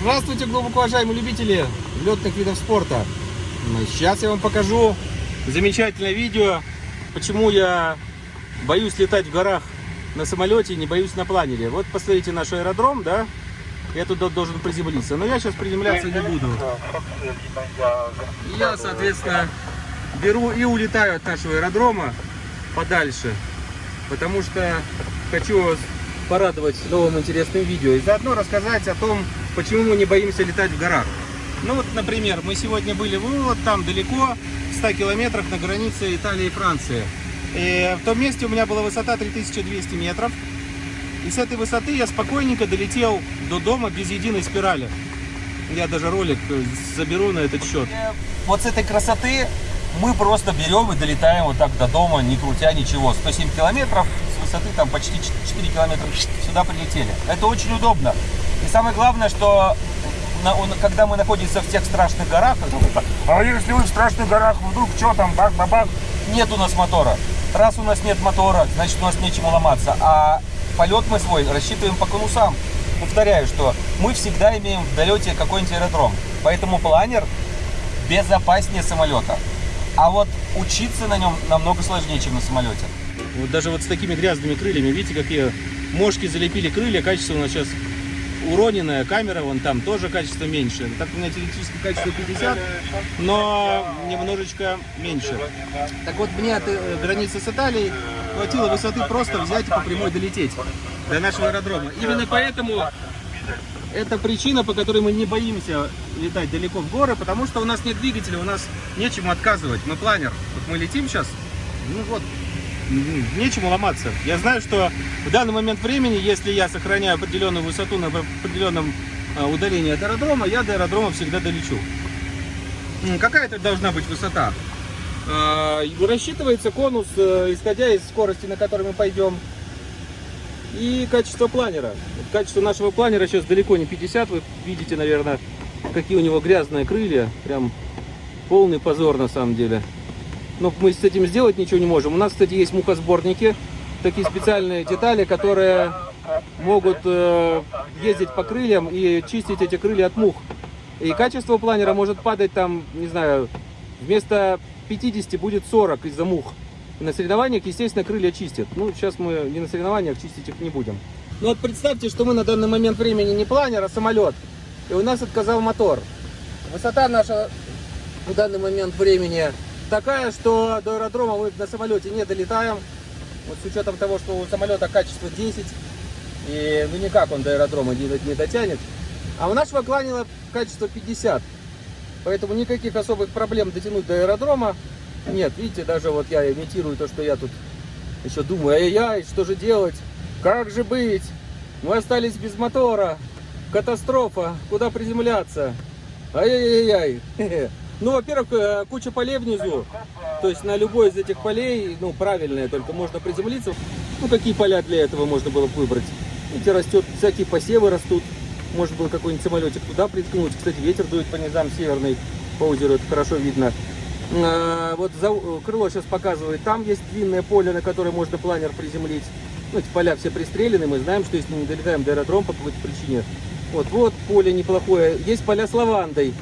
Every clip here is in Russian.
Здравствуйте, глубоко уважаемые любители летных видов спорта. Сейчас я вам покажу замечательное видео, почему я боюсь летать в горах на самолете не боюсь на планере. Вот посмотрите наш аэродром, да? Я туда должен приземлиться. Но я сейчас приземляться не буду. Я, соответственно, беру и улетаю от нашего аэродрома подальше. Потому что хочу порадовать новым интересным видео. И заодно рассказать о том, почему мы не боимся летать в горах. Ну вот, например, мы сегодня были вот там далеко, в 100 километрах на границе Италии и Франции. И в том месте у меня была высота 3200 метров. И с этой высоты я спокойненько долетел до дома без единой спирали. Я даже ролик заберу на этот счет. Вот с этой красоты мы просто берем и долетаем вот так до дома, не крутя ничего. 107 километров, с высоты там почти 4 километра сюда прилетели. Это очень удобно. Самое главное, что на, он, когда мы находимся в тех страшных горах, А если вы в страшных горах, вдруг что там, бак-бабак? нет у нас мотора. Раз у нас нет мотора, значит у нас нечему ломаться. А полет мы свой рассчитываем по конусам. Повторяю, что мы всегда имеем в долете какой-нибудь аэродром. Поэтому планер безопаснее самолета. А вот учиться на нем намного сложнее, чем на самолете. Вот даже вот с такими грязными крыльями, видите, какие мошки залепили крылья, качество у нас сейчас уроненная, камера вон там тоже качество меньше. Так у меня теоретически качество 50, но немножечко меньше. Так вот, мне от э, границы с Италией хватило высоты просто взять и по прямой долететь до нашего аэродрома. Именно поэтому это причина, по которой мы не боимся летать далеко в горы, потому что у нас нет двигателя, у нас нечему отказывать. Мы планер. Вот мы летим сейчас, ну вот, нечему ломаться. Я знаю, что в данный момент времени, если я сохраняю определенную высоту на определенном а, удалении от аэродрома, я до аэродрома всегда долечу. Какая это должна быть высота? А, Рассчитывается конус, э, исходя из скорости, на которой мы пойдем, и качество планера. Качество нашего планера сейчас далеко не 50. Вы видите, наверное, какие у него грязные крылья. Прям полный позор на самом деле. Но мы с этим сделать ничего не можем. У нас, кстати, есть мухосборники. Такие специальные детали, которые могут э, ездить по крыльям и чистить эти крылья от мух. И качество планера может падать там, не знаю, вместо 50 будет 40 из-за мух. И на соревнованиях, естественно, крылья чистят. Ну, сейчас мы не на соревнованиях, чистить их не будем. Ну вот представьте, что мы на данный момент времени не планер, а самолет. И у нас отказал мотор. Высота наша в данный момент времени такая, что до аэродрома мы на самолете не долетаем. Вот с учетом того, что у самолета качество 10, и ну никак он до аэродрома не, не дотянет. А у нашего кланила качество 50. Поэтому никаких особых проблем дотянуть до аэродрома нет. Видите, даже вот я имитирую то, что я тут еще думаю, ай-яй, что же делать? Как же быть? Мы остались без мотора. Катастрофа. Куда приземляться? Ай-яй-яй. Ну, во-первых, э, куча полей внизу. То есть на любой из этих полей, ну, правильные, только можно приземлиться. Ну, какие поля для этого можно было бы выбрать? Видите, растет, всякие посевы растут. Можно было какой-нибудь самолетик туда приткнуть. Кстати, ветер дует по низам северный, по озеру, это хорошо видно. А, Вот за, крыло сейчас показывает, там есть длинное поле, на которое можно планер приземлить. Ну, эти поля все пристрелены, мы знаем, что если не долетаем до аэродрома по какой-то причине. Вот, вот поле неплохое. Есть поля с лавандой.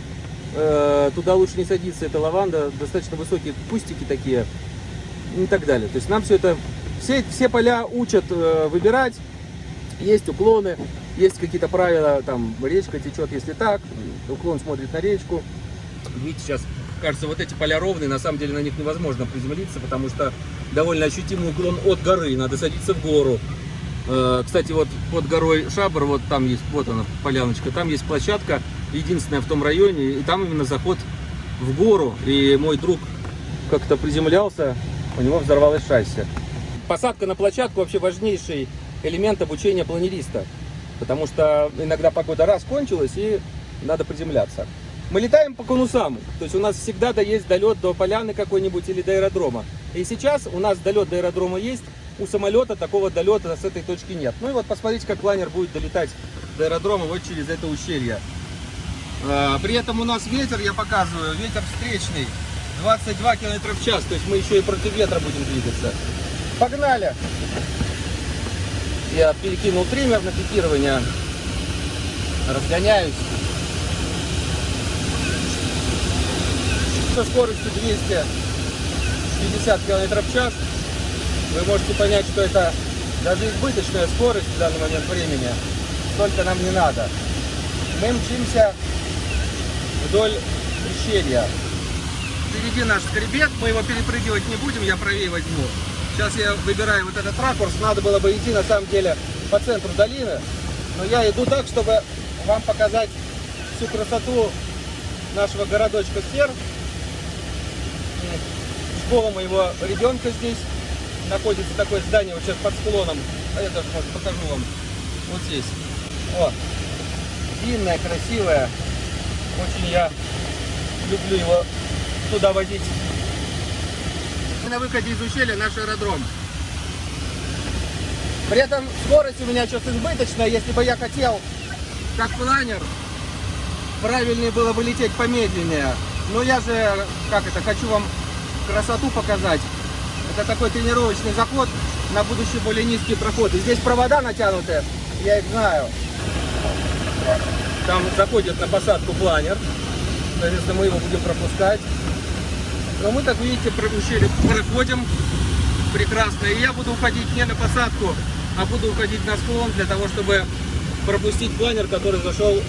Э, Туда лучше не садиться, это лаванда, достаточно высокие кустики такие и так далее. То есть нам все это, все, все поля учат э, выбирать, есть уклоны, есть какие-то правила, там речка течет, если так, уклон смотрит на речку. Видите, сейчас кажется, вот эти поля ровные, на самом деле на них невозможно приземлиться, потому что довольно ощутимый уклон от горы, надо садиться в гору. Э, Кстати, вот под горой Шабр, вот там есть, вот она, поляночка, там есть площадка, единственная в том районе, и там именно заход в гору. И мой друг как-то приземлялся, у него взорвалось шасси. Посадка на площадку вообще важнейший элемент обучения планериста, потому что иногда погода раз кончилась и надо приземляться. Мы летаем по конусам, то есть у нас всегда да есть долет до поляны какой-нибудь или до аэродрома. И сейчас у нас долет до аэродрома есть, у самолета такого долета с этой точки нет. Ну и вот посмотрите, как планер будет долетать до аэродрома вот через это ущелье. Э, при этом у нас ветер, я показываю, ветер встречный, 22 км в час, то есть мы еще и против ветра будем двигаться. Погнали! Я перекинул триммер на пикирование, разгоняюсь. Со скоростью 250 км в час вы можете понять, что это даже избыточная скорость в данный момент времени, Только нам не надо. Мы мчимся вдоль ущелья. Впереди наш скребет, мы его перепрыгивать не будем, я правее возьму. Сейчас я выбираю вот этот ракурс, надо было бы идти на самом деле по центру долины, но я иду так, чтобы вам показать всю красоту нашего городочка Сер. Школа моего ребенка здесь находится такое здание вот сейчас под склоном. А я даже может покажу вам. Вот здесь. О, длинное, красивое. Очень я люблю его туда водить. На выходе из ущелья наш аэродром. При этом скорость у меня что-то избыточная. Если бы я хотел, как планер, правильнее было бы лететь помедленнее. Но я же, как это, хочу вам красоту показать. Это такой тренировочный заход на будущий более низкий проход. И здесь провода натянуты, я их знаю. Там заходит на посадку планер. Соответственно, мы его будем пропускать. Но мы, так видите, ущелье проходим прекрасно. И я буду уходить не на посадку, а буду уходить на склон для того, чтобы пропустить планер, который зашел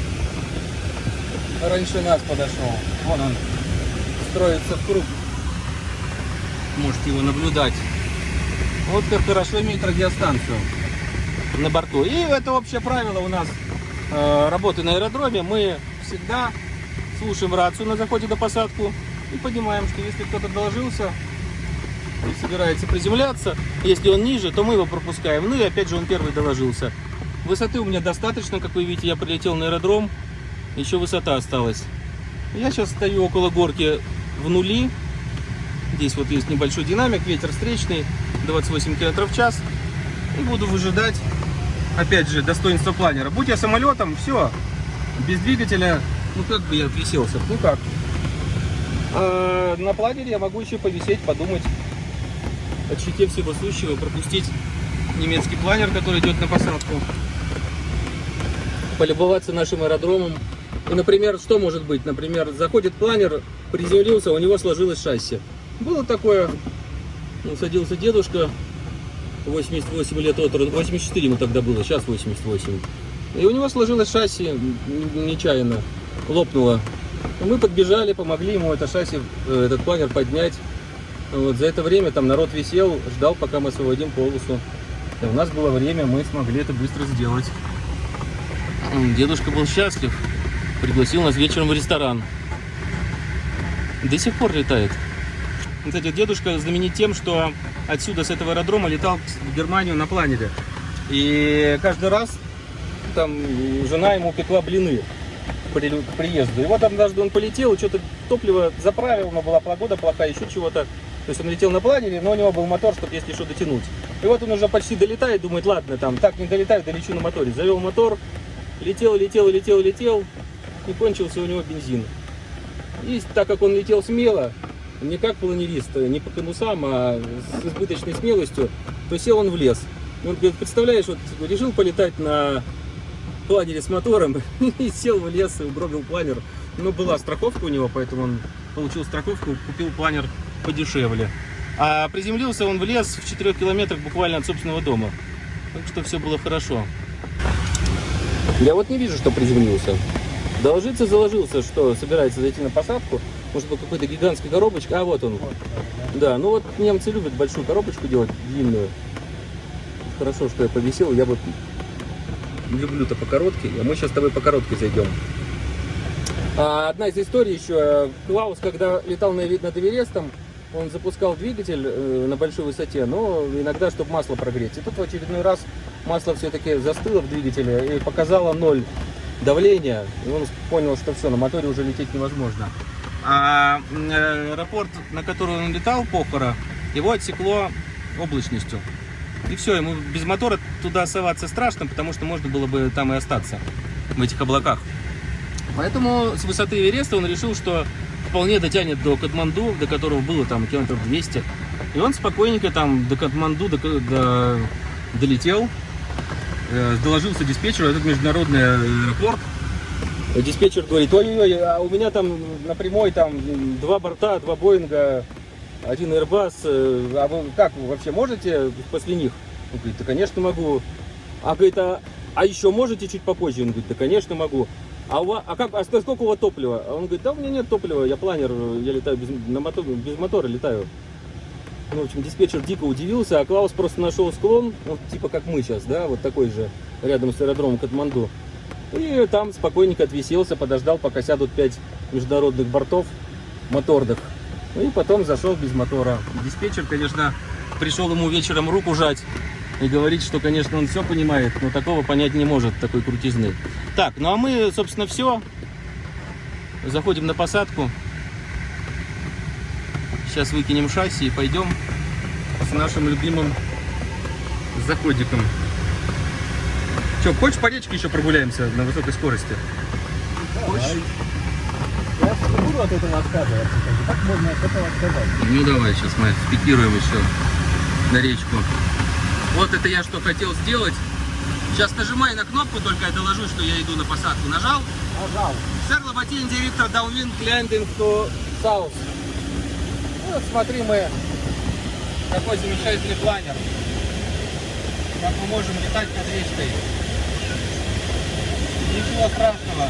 раньше нас подошел. Вон он строится в круг. Можете его наблюдать. Вот как хорошо иметь радиостанцию на борту. И это общее правило у нас работы на аэродроме. Мы всегда слушаем рацию на заходе на посадку и понимаем, что если кто-то доложился и собирается приземляться, если он ниже, то мы его пропускаем. Ну и опять же он первый доложился. Высоты у меня достаточно, как вы видите, я прилетел на аэродром, еще высота осталась. Я сейчас стою около горки в нули. Здесь вот есть небольшой динамик, ветер встречный, 28 км в час. И буду выжидать, опять же, достоинство планера. Будь я самолетом, все, без двигателя, ну как бы я отвиселся, ну как. А на планере я могу еще повисеть, подумать, о щите всего сущего, пропустить немецкий планер, который идет на посадку, полюбоваться нашим аэродромом. И, например, что может быть? Например, заходит планер, приземлился, у него сложилось шасси. Было такое, ну, садился дедушка, 88 лет от роду, 84 ему тогда было, сейчас 88. И у него сложилось шасси нечаянно, лопнуло. Мы подбежали, помогли ему это шасси, э, этот планер поднять. Вот, за это время там народ висел, ждал, пока мы освободим полосу. И у нас было время, мы смогли это быстро сделать. Дедушка был счастлив, пригласил нас вечером в ресторан. До сих пор летает. Кстати, дедушка знаменит тем, что отсюда, с этого аэродрома, летал в Германию на планере. И каждый раз там жена ему пекла блины при- к приезду. И вот однажды он полетел, что-то топливо заправил, но была погода плохая, еще чего-то. То есть он летел на планере, но у него был мотор, чтобы если что дотянуть. И вот он уже почти долетает, думает, ладно, там так не долетаю, долечу на моторе. Завел мотор, летел, летел, летел, летел, и кончился у него бензин. И так как он летел смело, не как планерист, не по конусам, а с избыточной смелостью, то сел он в лес. Он говорит, представляешь, вот решил полетать на планере с мотором и сел в лес и угробил планер. Но была страховка у него, поэтому он получил страховку, купил планер подешевле. А приземлился он в лес в 4 километрах буквально от собственного дома. Так что все было хорошо. Я вот не вижу, что приземлился. Доложиться заложился, что собирается зайти на посадку. Может быть, какой-то гигантской коробочкой. А вот он. Да, ну вот немцы любят большую коробочку делать, длинную. Хорошо, что я повисел. Я вот люблю-то по короткой. А мы сейчас с тобой по короткой зайдем. А одна из историй еще. Клаус, когда летал на, над Эверестом, он запускал двигатель э, на большой высоте, но иногда, чтобы масло прогреть. И тут в очередной раз масло все-таки застыло в двигателе и показало ноль давления. И он понял, что все, на моторе уже лететь невозможно. А э, аэропорт, на который он летал, Похора, его отсекло облачностью. И все, ему без мотора туда соваться страшно, потому что можно было бы там и остаться, в этих облаках. Поэтому с высоты Эвереста он решил, что вполне дотянет до Катманду, до которого было там километров 200. И он спокойненько там до Катманду до, до- долетел, э, доложился диспетчеру, этот международный аэропорт. Диспетчер говорит, ой-ой-ой, а у меня там на прямой там два борта, два Боинга, один Airbus. э, А вы как, вы вообще можете после них? Он говорит, да, конечно, могу. А говорит, а, а еще можете чуть попозже? Он говорит, да, конечно, могу. А, у вас, а, как, а сколько у вас топлива? Он говорит, да у меня нет топлива, я планер, я летаю без, на мотор, без мотора летаю. Ну, в общем, диспетчер дико удивился, а Клаус просто нашел склон, вот типа как мы сейчас, да, вот такой же, рядом с аэродромом Катманду. И там спокойненько отвиселся, подождал, пока сядут пять международных бортов моторных. Ну и потом зашел без мотора. Диспетчер, конечно, пришел ему вечером руку жать и говорит, что, конечно, он все понимает, но такого понять не может, такой крутизны. Так, ну а мы, собственно, все. Заходим на посадку. Сейчас выкинем шасси и пойдем с нашим любимым заходиком. Че, хочешь по речке еще прогуляемся на высокой скорости? Хочешь? Я не буду от этого отказываться. Как можно от этого отказать? Ну давай, сейчас мы спикируем еще на речку. Вот это я что хотел сделать. Сейчас нажимай на кнопку, только я доложу, что я иду на посадку. Нажал. Нажал. Sir Lobatin, директор Downwind Landing to South. Вот смотри мы, какой замечательный планер. Как мы можем летать над речкой. Ничего страшного.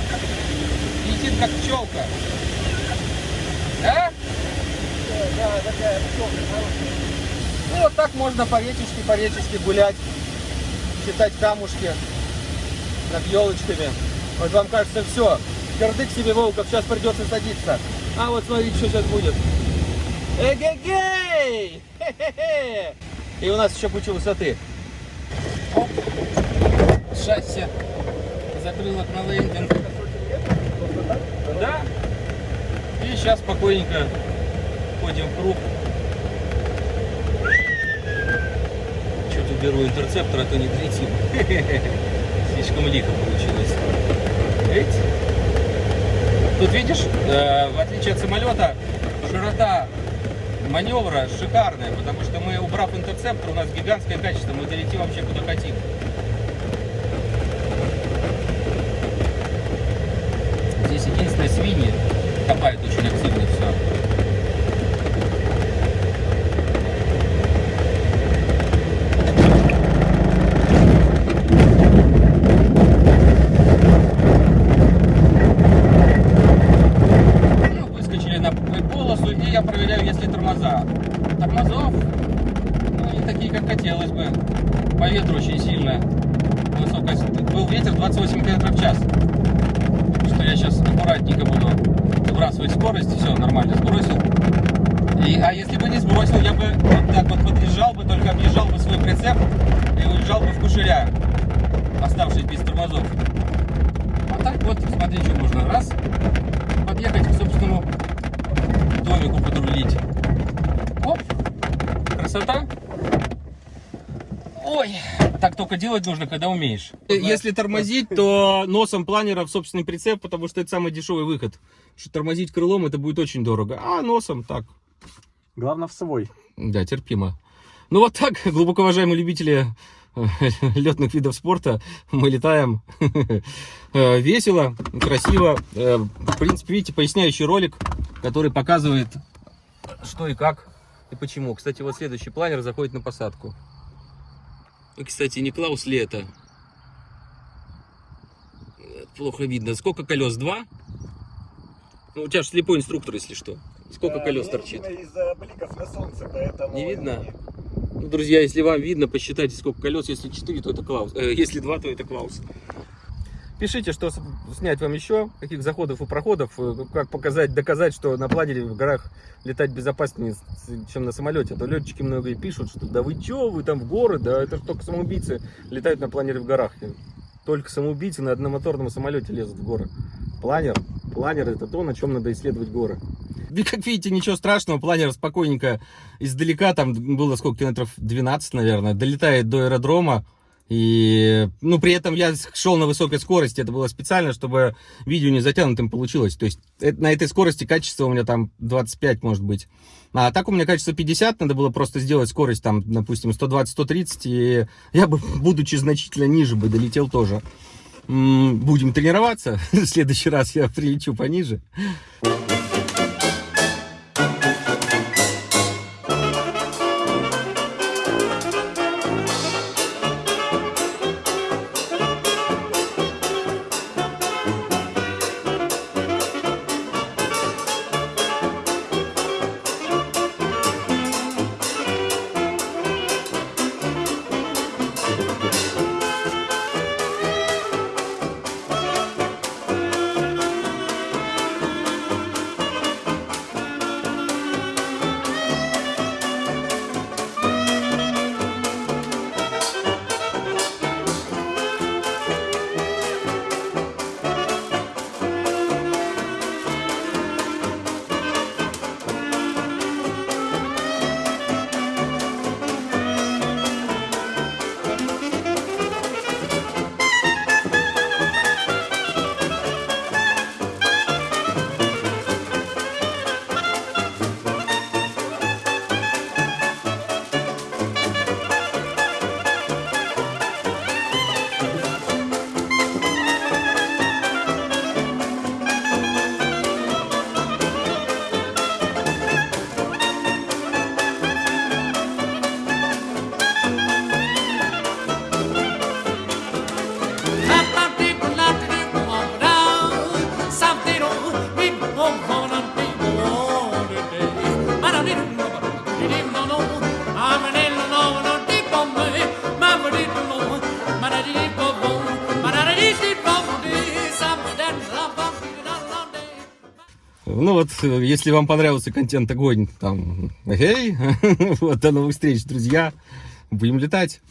Летит как пчелка. Да? Да, такая пчелка. Ну, вот так можно по речечке, по речечке гулять, считать камушки над елочками. Вот вам кажется, все, кирдык себе, Волков, сейчас придется садиться. А вот смотрите, что сейчас будет. Эгегей! И у нас еще куча высоты. Оп. Шасси закрылок на лендинг. Да. И сейчас спокойненько ходим в круг. Чуть уберу интерцептор, а то не долетим. Слишком лихо получилось. Эть. Тут видишь, э, в отличие от самолета, широта маневра шикарная, потому что мы, убрав интерцептор, у нас гигантское качество, мы долетим вообще куда хотим. Здесь единственное свиньи копают очень активно все. Ну, ну. По ветру очень сильно. Высокая, был ветер 28 км в час. Я сейчас аккуратненько буду сбрасывать скорость, все, нормально сбросил. И, а если бы не сбросил, я бы вот так вот подъезжал бы, только объезжал бы свой прицеп и уезжал бы в кушеря, оставшись без тормозов. А так вот, смотри, что можно. Раз, подъехать к собственному домику подрулить. Оп, красота. Ой, так только делать нужно, когда умеешь. Если тормозить, то носом планера в собственный прицеп, потому что это самый дешевый выход. Что тормозить крылом, это будет очень дорого. А носом так, Главное в свой. да, терпимо. Ну вот так, глубоко уважаемые любители э, летных видов спорта, мы летаем Э, весело, красиво. Э, В принципе, видите, поясняющий ролик, который показывает, что и как, и почему. Кстати, вот следующий планер заходит на посадку. И, кстати, не Клаус ли это? Плохо видно. Сколько колес? Два? Ну, у тебя же слепой инструктор, если что. Сколько колес торчит? Из-за бликов на солнце, поэтому... Не видно? Ну, друзья, если вам видно, посчитайте, сколько колес. Если 4, то это Клаус. Э, если 2, то это Клаус. Пишите, что снять вам еще, каких заходов и проходов, э, как показать, доказать, что на планере в горах летать безопаснее, чем на самолете. А то летчики многие пишут, что да вы че, вы там в горы, да это ж только самоубийцы летают на планере в горах. Только самоубийцы на одномоторном самолете лезут в горы. Планер, планер это то, на чем надо исследовать горы. Да, как видите, ничего страшного, планер спокойненько издалека, там было сколько, километров 12, наверное, долетает до аэродрома. И, ну, при этом я шел на высокой скорости, это было специально, чтобы видео не затянутым получилось. То есть э- на этой скорости качество у меня там 25, может быть. А так у меня качество 50, надо было просто сделать скорость там, допустим, 120-130, и я бы, будучи значительно ниже, бы долетел тоже. будем тренироваться. В следующий раз я прилечу пониже. Ну вот, э, если вам понравился контент огонь, там, эй, вот, до новых встреч, друзья. Будем летать.